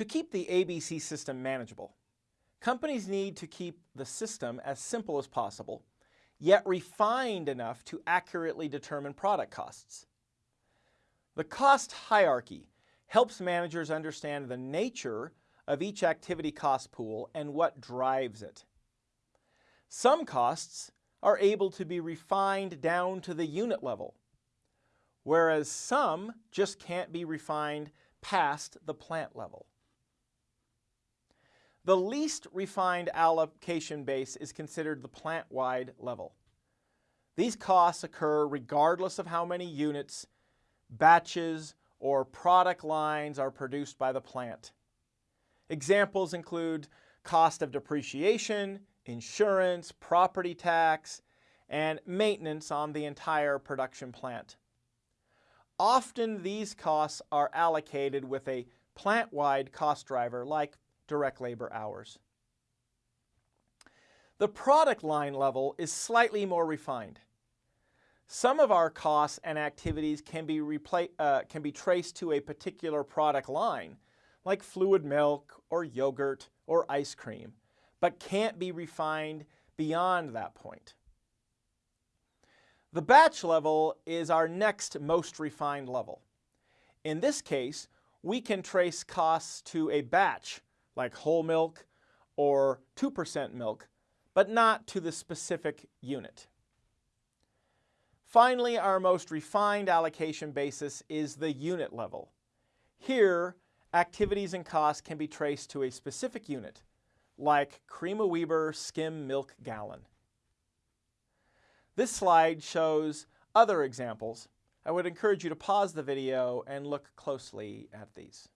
To keep the ABC system manageable, companies need to keep the system as simple as possible, yet refined enough to accurately determine product costs. The cost hierarchy helps managers understand the nature of each activity cost pool and what drives it. Some costs are able to be refined down to the unit level, whereas some just can't be refined past the plant level. The least refined allocation base is considered the plant-wide level. These costs occur regardless of how many units, batches, or product lines are produced by the plant. Examples include cost of depreciation, insurance, property tax, and maintenance on the entire production plant. Often these costs are allocated with a plant-wide cost driver like direct labor hours. The product line level is slightly more refined. Some of our costs and activities can be, uh, can be traced to a particular product line, like fluid milk or yogurt or ice cream, but can't be refined beyond that point. The batch level is our next most refined level. In this case, we can trace costs to a batch, like whole milk or 2% milk, but not to the specific unit. Finally, our most refined allocation basis is the unit level. Here, activities and costs can be traced to a specific unit, like Cream O'Weber skim milk gallon. This slide shows other examples. I would encourage you to pause the video and look closely at these.